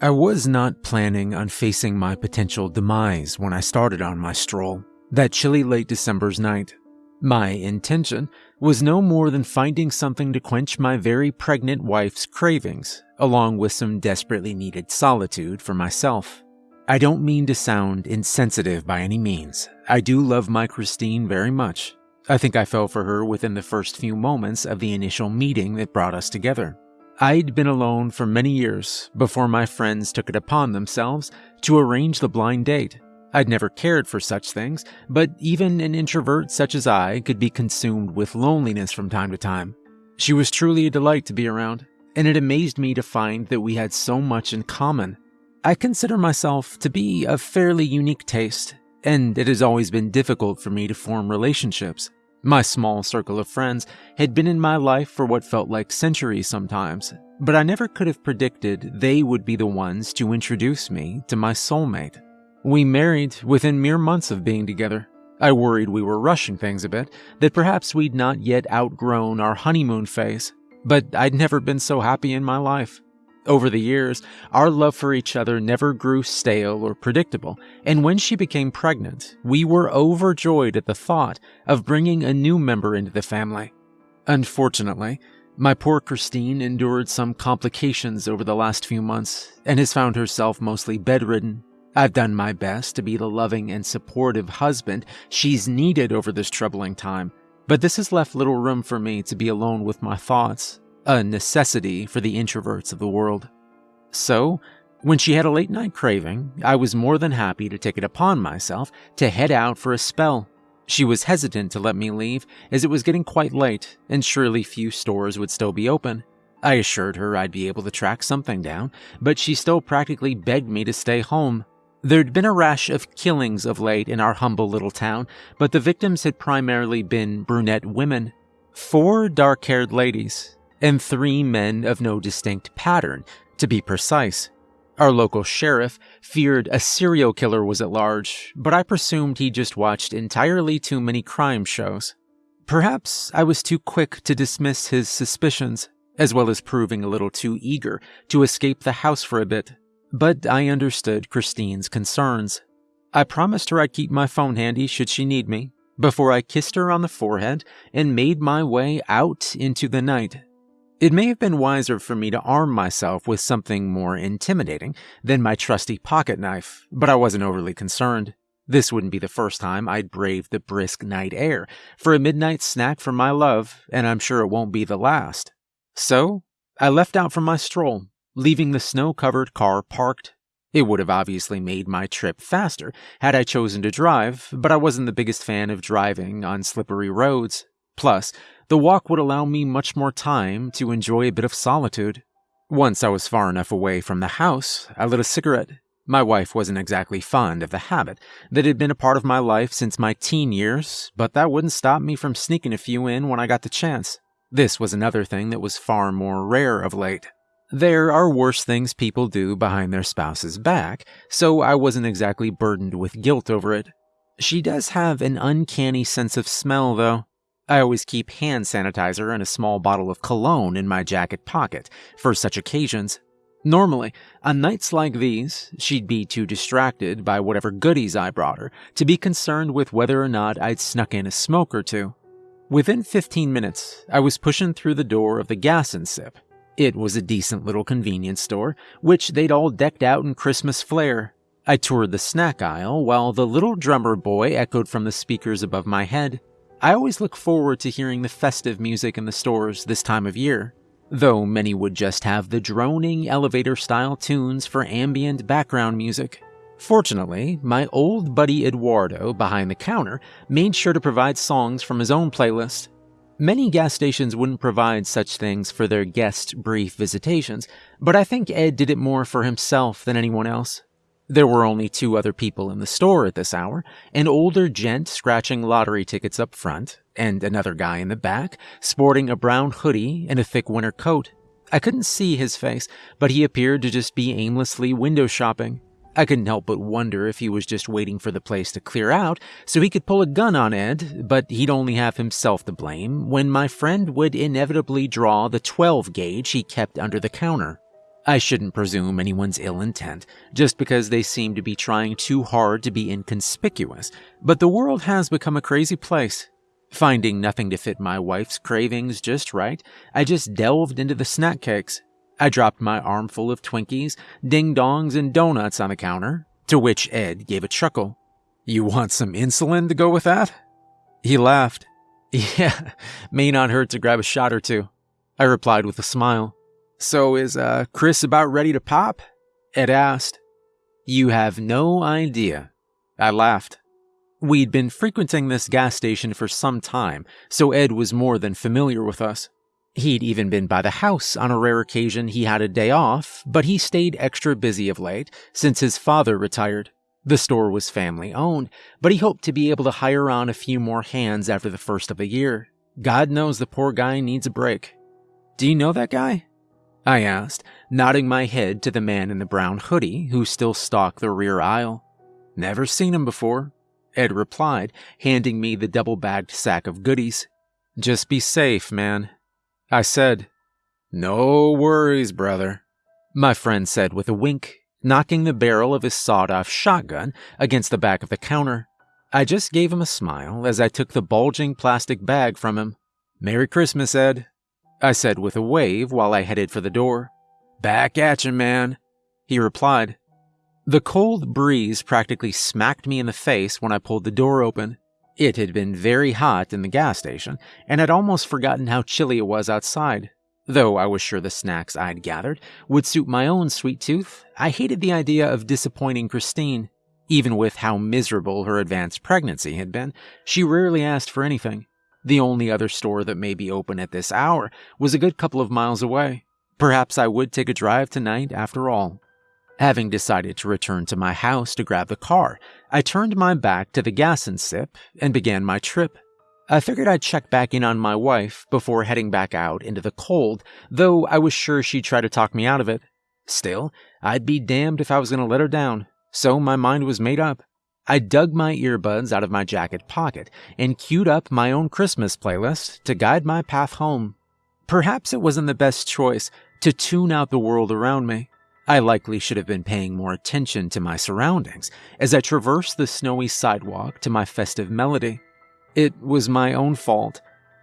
I was not planning on facing my potential demise when I started on my stroll, that chilly late December's night. My intention was no more than finding something to quench my very pregnant wife's cravings, along with some desperately needed solitude for myself. I don't mean to sound insensitive by any means. I do love my Christine very much. I think I fell for her within the first few moments of the initial meeting that brought us together. I'd been alone for many years before my friends took it upon themselves to arrange the blind date. I'd never cared for such things, but even an introvert such as I could be consumed with loneliness from time to time. She was truly a delight to be around, and it amazed me to find that we had so much in common. I consider myself to be of fairly unique taste, and it has always been difficult for me to form relationships. My small circle of friends had been in my life for what felt like centuries sometimes, but I never could have predicted they would be the ones to introduce me to my soulmate. We married within mere months of being together. I worried we were rushing things a bit, that perhaps we'd not yet outgrown our honeymoon phase, but I'd never been so happy in my life. Over the years, our love for each other never grew stale or predictable, and when she became pregnant, we were overjoyed at the thought of bringing a new member into the family. Unfortunately, my poor Christine endured some complications over the last few months and has found herself mostly bedridden. I've done my best to be the loving and supportive husband she's needed over this troubling time, but this has left little room for me to be alone with my thoughts a necessity for the introverts of the world. So, when she had a late night craving, I was more than happy to take it upon myself to head out for a spell. She was hesitant to let me leave, as it was getting quite late, and surely few stores would still be open. I assured her I'd be able to track something down, but she still practically begged me to stay home. There'd been a rash of killings of late in our humble little town, but the victims had primarily been brunette women. Four dark haired ladies, and three men of no distinct pattern, to be precise. Our local sheriff feared a serial killer was at large, but I presumed he just watched entirely too many crime shows. Perhaps I was too quick to dismiss his suspicions, as well as proving a little too eager to escape the house for a bit, but I understood Christine's concerns. I promised her I'd keep my phone handy should she need me, before I kissed her on the forehead and made my way out into the night it may have been wiser for me to arm myself with something more intimidating than my trusty pocket knife, but I wasn't overly concerned. This wouldn't be the first time I'd braved the brisk night air for a midnight snack from my love, and I'm sure it won't be the last. So, I left out for my stroll, leaving the snow covered car parked. It would have obviously made my trip faster had I chosen to drive, but I wasn't the biggest fan of driving on slippery roads. Plus, the walk would allow me much more time to enjoy a bit of solitude. Once I was far enough away from the house, I lit a cigarette. My wife wasn't exactly fond of the habit that had been a part of my life since my teen years, but that wouldn't stop me from sneaking a few in when I got the chance. This was another thing that was far more rare of late. There are worse things people do behind their spouse's back, so I wasn't exactly burdened with guilt over it. She does have an uncanny sense of smell, though. I always keep hand sanitizer and a small bottle of cologne in my jacket pocket for such occasions. Normally, on nights like these, she'd be too distracted by whatever goodies I brought her to be concerned with whether or not I'd snuck in a smoke or two. Within 15 minutes, I was pushing through the door of the Gas and Sip. It was a decent little convenience store, which they'd all decked out in Christmas flair. I toured the snack aisle while the little drummer boy echoed from the speakers above my head. I always look forward to hearing the festive music in the stores this time of year, though many would just have the droning elevator style tunes for ambient background music. Fortunately, my old buddy Eduardo behind the counter made sure to provide songs from his own playlist. Many gas stations wouldn't provide such things for their guest brief visitations, but I think Ed did it more for himself than anyone else. There were only two other people in the store at this hour an older gent scratching lottery tickets up front, and another guy in the back, sporting a brown hoodie and a thick winter coat. I couldn't see his face, but he appeared to just be aimlessly window shopping. I couldn't help but wonder if he was just waiting for the place to clear out so he could pull a gun on Ed, but he'd only have himself to blame when my friend would inevitably draw the 12 gauge he kept under the counter. I shouldn't presume anyone's ill intent, just because they seem to be trying too hard to be inconspicuous, but the world has become a crazy place. Finding nothing to fit my wife's cravings just right, I just delved into the snack cakes. I dropped my armful of Twinkies, ding dongs, and donuts on the counter, to which Ed gave a chuckle. You want some insulin to go with that? He laughed. Yeah, may not hurt to grab a shot or two. I replied with a smile. So is uh, Chris about ready to pop? Ed asked. You have no idea. I laughed. We'd been frequenting this gas station for some time, so Ed was more than familiar with us. He'd even been by the house on a rare occasion he had a day off, but he stayed extra busy of late since his father retired. The store was family owned, but he hoped to be able to hire on a few more hands after the first of the year. God knows the poor guy needs a break. Do you know that guy? I asked, nodding my head to the man in the brown hoodie who still stalked the rear aisle. Never seen him before, Ed replied, handing me the double bagged sack of goodies. Just be safe, man. I said, No worries, brother, my friend said with a wink, knocking the barrel of his sawed off shotgun against the back of the counter. I just gave him a smile as I took the bulging plastic bag from him. Merry Christmas, Ed. I said with a wave while I headed for the door. Back at you, man, he replied. The cold breeze practically smacked me in the face when I pulled the door open. It had been very hot in the gas station, and I'd almost forgotten how chilly it was outside. Though I was sure the snacks I'd gathered would suit my own sweet tooth, I hated the idea of disappointing Christine. Even with how miserable her advanced pregnancy had been, she rarely asked for anything. The only other store that may be open at this hour was a good couple of miles away. Perhaps I would take a drive tonight after all. Having decided to return to my house to grab the car, I turned my back to the gas and sip and began my trip. I figured I'd check back in on my wife before heading back out into the cold, though I was sure she'd try to talk me out of it. Still, I'd be damned if I was going to let her down, so my mind was made up. I dug my earbuds out of my jacket pocket and queued up my own Christmas playlist to guide my path home. Perhaps it wasn't the best choice to tune out the world around me. I likely should have been paying more attention to my surroundings as I traversed the snowy sidewalk to my festive melody. It was my own fault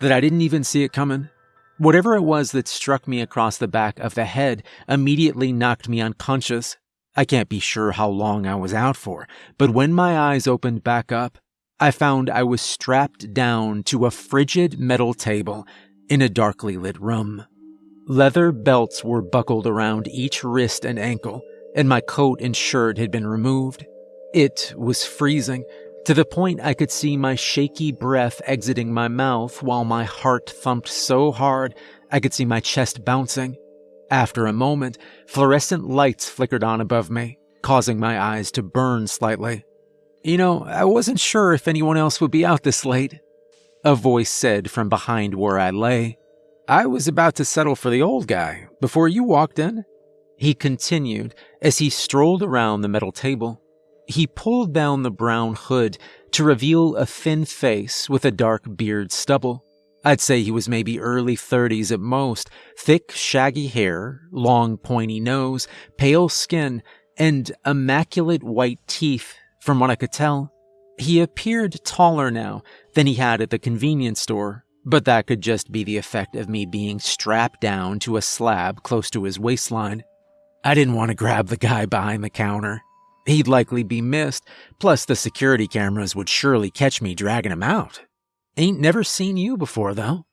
that I didn't even see it coming. Whatever it was that struck me across the back of the head immediately knocked me unconscious I can't be sure how long I was out for, but when my eyes opened back up, I found I was strapped down to a frigid metal table in a darkly lit room. Leather belts were buckled around each wrist and ankle, and my coat and shirt had been removed. It was freezing, to the point I could see my shaky breath exiting my mouth while my heart thumped so hard I could see my chest bouncing. After a moment, fluorescent lights flickered on above me, causing my eyes to burn slightly. You know, I wasn't sure if anyone else would be out this late, a voice said from behind where I lay. I was about to settle for the old guy before you walked in. He continued as he strolled around the metal table. He pulled down the brown hood to reveal a thin face with a dark beard stubble. I'd say he was maybe early 30s at most, thick, shaggy hair, long, pointy nose, pale skin, and immaculate white teeth, from what I could tell. He appeared taller now than he had at the convenience store, but that could just be the effect of me being strapped down to a slab close to his waistline. I didn't want to grab the guy behind the counter. He'd likely be missed, plus the security cameras would surely catch me dragging him out. Ain't never seen you before, though.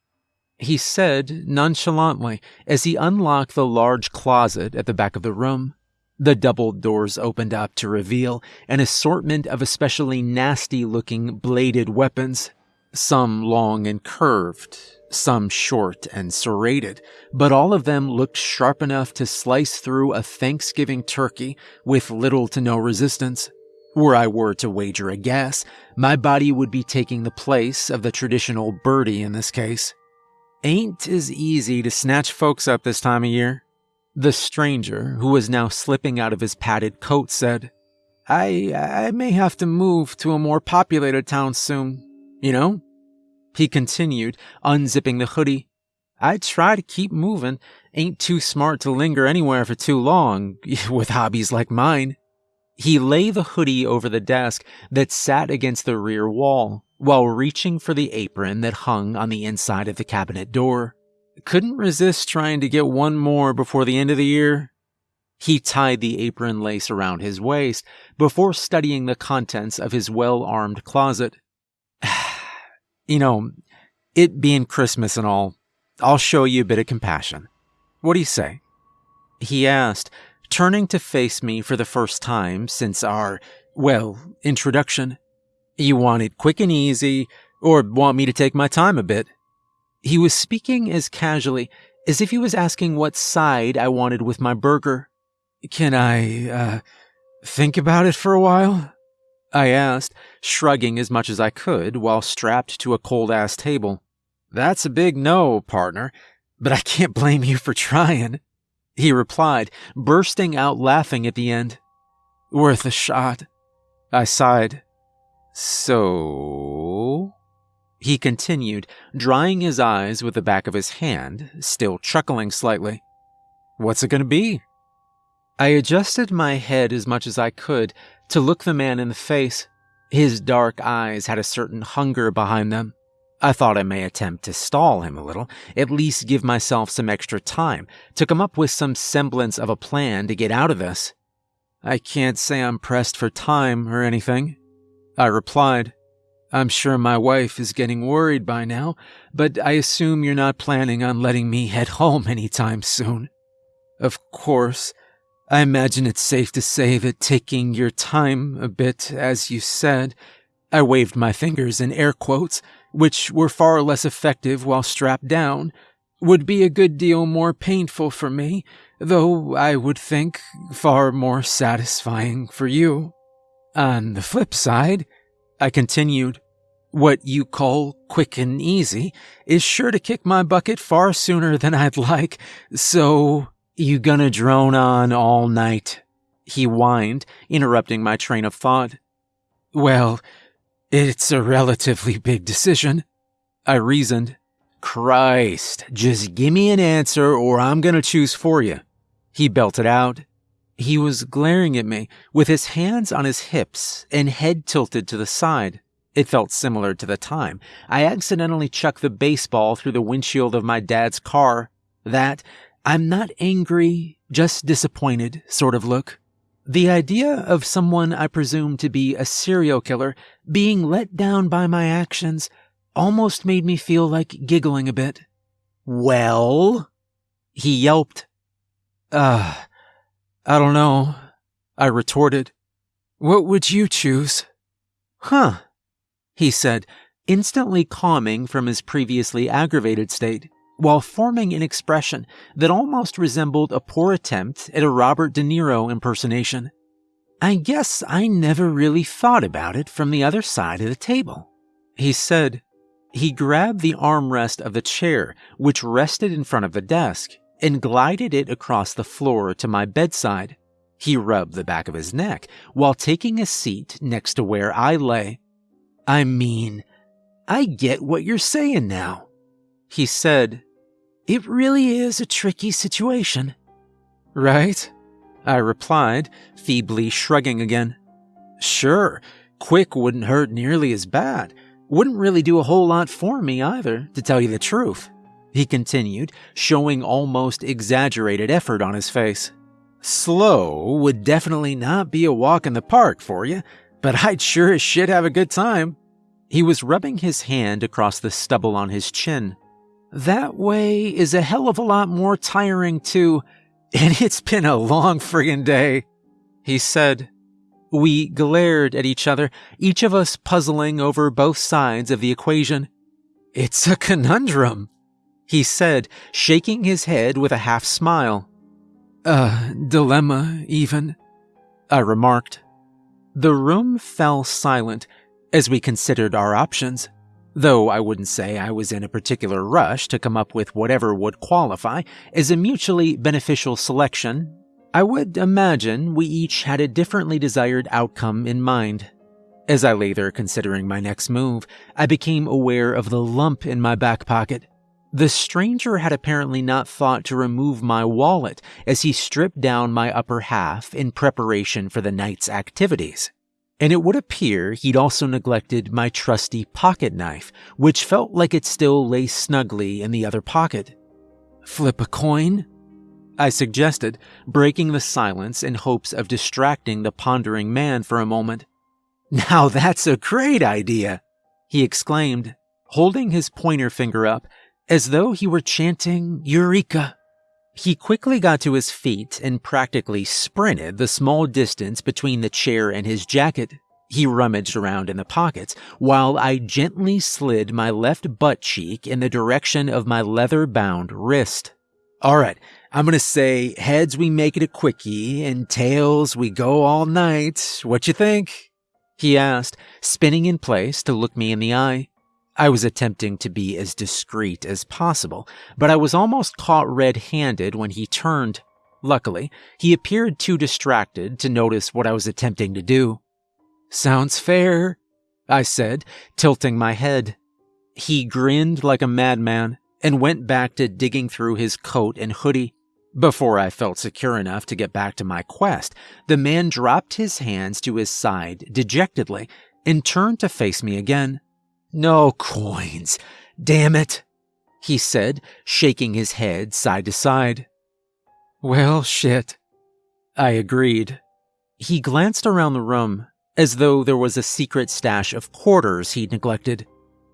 He said nonchalantly as he unlocked the large closet at the back of the room. The double doors opened up to reveal an assortment of especially nasty looking bladed weapons, some long and curved, some short and serrated, but all of them looked sharp enough to slice through a Thanksgiving turkey with little to no resistance. Were I were to wager a guess, my body would be taking the place of the traditional birdie in this case. Ain't as easy to snatch folks up this time of year. The stranger, who was now slipping out of his padded coat, said, I, I may have to move to a more populated town soon, you know? He continued, unzipping the hoodie. I try to keep moving, ain't too smart to linger anywhere for too long with hobbies like mine. He lay the hoodie over the desk that sat against the rear wall while reaching for the apron that hung on the inside of the cabinet door. Couldn't resist trying to get one more before the end of the year. He tied the apron lace around his waist before studying the contents of his well armed closet. you know, it being Christmas and all, I'll show you a bit of compassion. What do you say? He asked, turning to face me for the first time since our, well, introduction. You want it quick and easy, or want me to take my time a bit? He was speaking as casually as if he was asking what side I wanted with my burger. Can I, uh, think about it for a while? I asked, shrugging as much as I could while strapped to a cold ass table. That's a big no, partner, but I can't blame you for trying. He replied, bursting out laughing at the end. Worth a shot. I sighed. So? He continued, drying his eyes with the back of his hand, still chuckling slightly. What's it going to be? I adjusted my head as much as I could to look the man in the face. His dark eyes had a certain hunger behind them. I thought I may attempt to stall him a little, at least give myself some extra time to come up with some semblance of a plan to get out of this. I can't say I'm pressed for time or anything. I replied, I'm sure my wife is getting worried by now, but I assume you're not planning on letting me head home anytime soon. Of course, I imagine it's safe to say that taking your time a bit, as you said, I waved my fingers in air quotes, which were far less effective while strapped down, would be a good deal more painful for me, though I would think far more satisfying for you. On the flip side, I continued, what you call quick and easy is sure to kick my bucket far sooner than I'd like, so you gonna drone on all night? He whined, interrupting my train of thought. Well, it's a relatively big decision. I reasoned. Christ, just give me an answer or I'm gonna choose for you. He belted out. He was glaring at me, with his hands on his hips and head tilted to the side. It felt similar to the time I accidentally chucked the baseball through the windshield of my dad's car. That I'm not angry, just disappointed sort of look. The idea of someone I presume to be a serial killer being let down by my actions almost made me feel like giggling a bit. Well? He yelped. Uh, I don't know. I retorted. What would you choose? Huh, he said, instantly calming from his previously aggravated state while forming an expression that almost resembled a poor attempt at a Robert De Niro impersonation. I guess I never really thought about it from the other side of the table. He said, he grabbed the armrest of the chair, which rested in front of the desk, and glided it across the floor to my bedside. He rubbed the back of his neck while taking a seat next to where I lay. I mean, I get what you're saying now. He said, it really is a tricky situation. Right? I replied, feebly shrugging again. Sure, quick wouldn't hurt nearly as bad. Wouldn't really do a whole lot for me either, to tell you the truth. He continued, showing almost exaggerated effort on his face. Slow would definitely not be a walk in the park for you, but I'd sure as shit have a good time. He was rubbing his hand across the stubble on his chin. That way is a hell of a lot more tiring too, and it's been a long friggin' day. He said. We glared at each other, each of us puzzling over both sides of the equation. It's a conundrum, he said, shaking his head with a half smile. A dilemma, even, I remarked. The room fell silent as we considered our options. Though I wouldn't say I was in a particular rush to come up with whatever would qualify as a mutually beneficial selection, I would imagine we each had a differently desired outcome in mind. As I lay there considering my next move, I became aware of the lump in my back pocket. The stranger had apparently not thought to remove my wallet as he stripped down my upper half in preparation for the night's activities. And it would appear he'd also neglected my trusty pocket knife, which felt like it still lay snugly in the other pocket. Flip a coin? I suggested, breaking the silence in hopes of distracting the pondering man for a moment. Now that's a great idea, he exclaimed, holding his pointer finger up as though he were chanting Eureka. He quickly got to his feet and practically sprinted the small distance between the chair and his jacket. He rummaged around in the pockets while I gently slid my left butt cheek in the direction of my leather bound wrist. All right, I'm gonna say heads we make it a quickie and tails we go all night. What you think? He asked, spinning in place to look me in the eye. I was attempting to be as discreet as possible, but I was almost caught red handed when he turned. Luckily, he appeared too distracted to notice what I was attempting to do. Sounds fair, I said, tilting my head. He grinned like a madman and went back to digging through his coat and hoodie. Before I felt secure enough to get back to my quest, the man dropped his hands to his side dejectedly and turned to face me again. No coins. Damn it, he said, shaking his head side to side. Well, shit. I agreed. He glanced around the room as though there was a secret stash of quarters he'd neglected.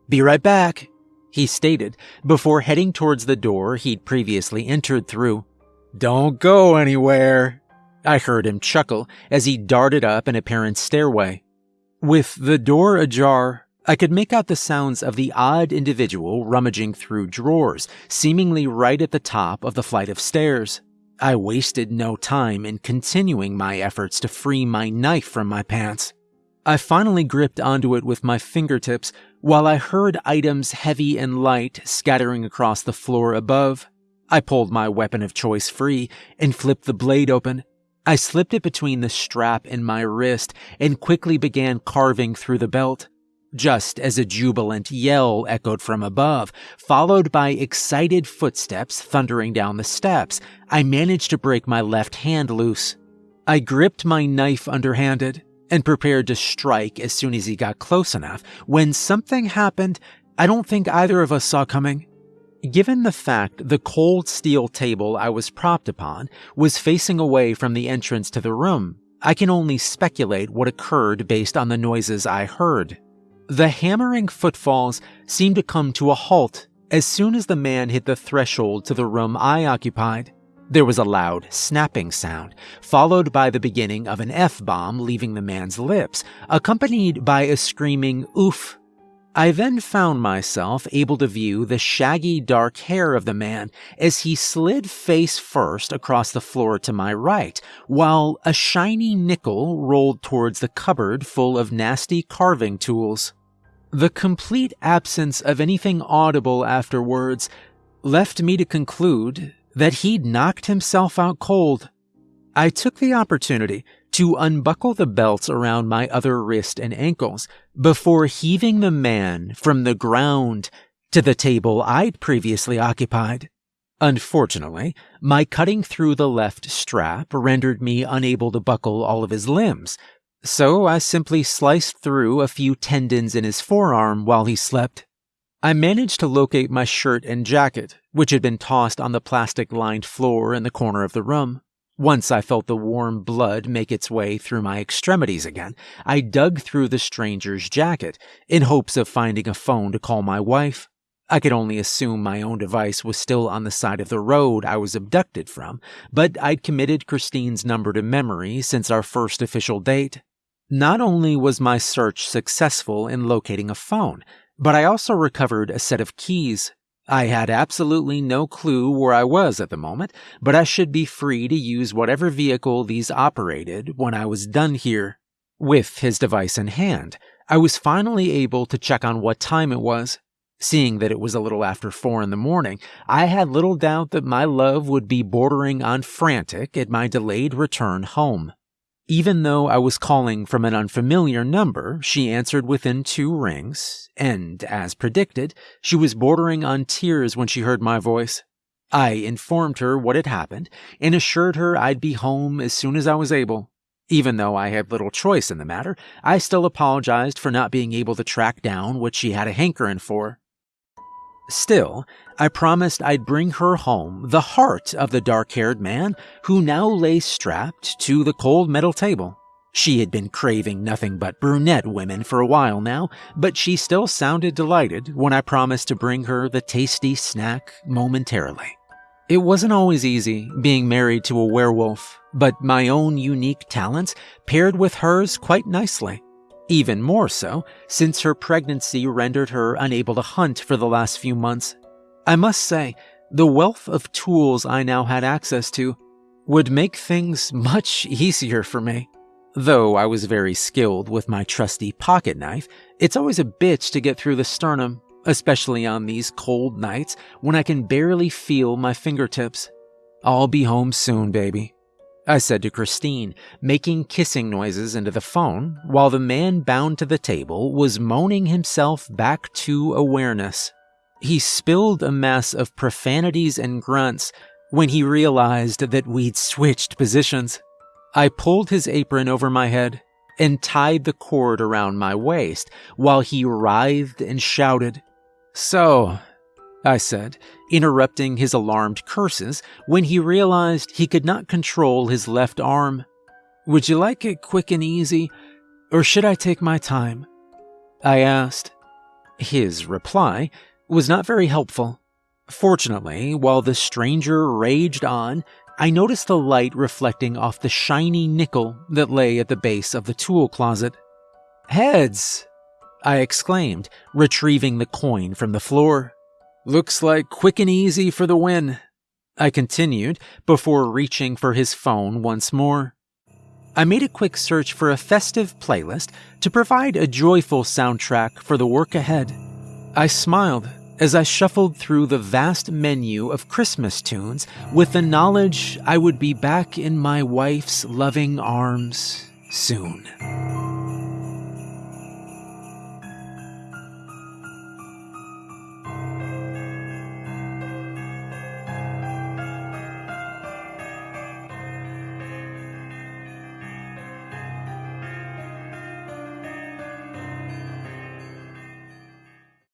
Be right back, he stated before heading towards the door he'd previously entered through. Don't go anywhere, I heard him chuckle as he darted up an apparent stairway. With the door ajar, I could make out the sounds of the odd individual rummaging through drawers, seemingly right at the top of the flight of stairs. I wasted no time in continuing my efforts to free my knife from my pants. I finally gripped onto it with my fingertips while I heard items heavy and light scattering across the floor above. I pulled my weapon of choice free and flipped the blade open. I slipped it between the strap and my wrist and quickly began carving through the belt just as a jubilant yell echoed from above, followed by excited footsteps thundering down the steps. I managed to break my left hand loose. I gripped my knife underhanded and prepared to strike as soon as he got close enough when something happened I don't think either of us saw coming. Given the fact the cold steel table I was propped upon was facing away from the entrance to the room, I can only speculate what occurred based on the noises I heard. The hammering footfalls seemed to come to a halt as soon as the man hit the threshold to the room I occupied. There was a loud snapping sound, followed by the beginning of an F bomb leaving the man's lips, accompanied by a screaming oof I then found myself able to view the shaggy dark hair of the man as he slid face first across the floor to my right, while a shiny nickel rolled towards the cupboard full of nasty carving tools. The complete absence of anything audible afterwards left me to conclude that he'd knocked himself out cold. I took the opportunity to unbuckle the belts around my other wrist and ankles before heaving the man from the ground to the table I'd previously occupied. Unfortunately, my cutting through the left strap rendered me unable to buckle all of his limbs, so I simply sliced through a few tendons in his forearm while he slept. I managed to locate my shirt and jacket, which had been tossed on the plastic lined floor in the corner of the room. Once I felt the warm blood make its way through my extremities again, I dug through the stranger's jacket in hopes of finding a phone to call my wife. I could only assume my own device was still on the side of the road I was abducted from, but I'd committed Christine's number to memory since our first official date. Not only was my search successful in locating a phone, but I also recovered a set of keys I had absolutely no clue where I was at the moment, but I should be free to use whatever vehicle these operated when I was done here. With his device in hand, I was finally able to check on what time it was. Seeing that it was a little after four in the morning, I had little doubt that my love would be bordering on frantic at my delayed return home. Even though I was calling from an unfamiliar number, she answered within two rings, and, as predicted, she was bordering on tears when she heard my voice. I informed her what had happened and assured her I'd be home as soon as I was able. Even though I had little choice in the matter, I still apologized for not being able to track down what she had a hankering for. Still, I promised I'd bring her home the heart of the dark haired man who now lay strapped to the cold metal table. She had been craving nothing but brunette women for a while now, but she still sounded delighted when I promised to bring her the tasty snack momentarily. It wasn't always easy being married to a werewolf, but my own unique talents paired with hers quite nicely. Even more so, since her pregnancy rendered her unable to hunt for the last few months. I must say, the wealth of tools I now had access to would make things much easier for me. Though I was very skilled with my trusty pocket knife, it's always a bitch to get through the sternum, especially on these cold nights when I can barely feel my fingertips. I'll be home soon, baby. I said to Christine, making kissing noises into the phone, while the man bound to the table was moaning himself back to awareness. He spilled a mess of profanities and grunts when he realized that we'd switched positions. I pulled his apron over my head and tied the cord around my waist while he writhed and shouted. So, I said, interrupting his alarmed curses when he realized he could not control his left arm. Would you like it quick and easy, or should I take my time? I asked. His reply was not very helpful. Fortunately, while the stranger raged on, I noticed the light reflecting off the shiny nickel that lay at the base of the tool closet. Heads! I exclaimed, retrieving the coin from the floor. Looks like quick and easy for the win. I continued before reaching for his phone once more. I made a quick search for a festive playlist to provide a joyful soundtrack for the work ahead. I smiled as I shuffled through the vast menu of Christmas tunes with the knowledge I would be back in my wife's loving arms soon.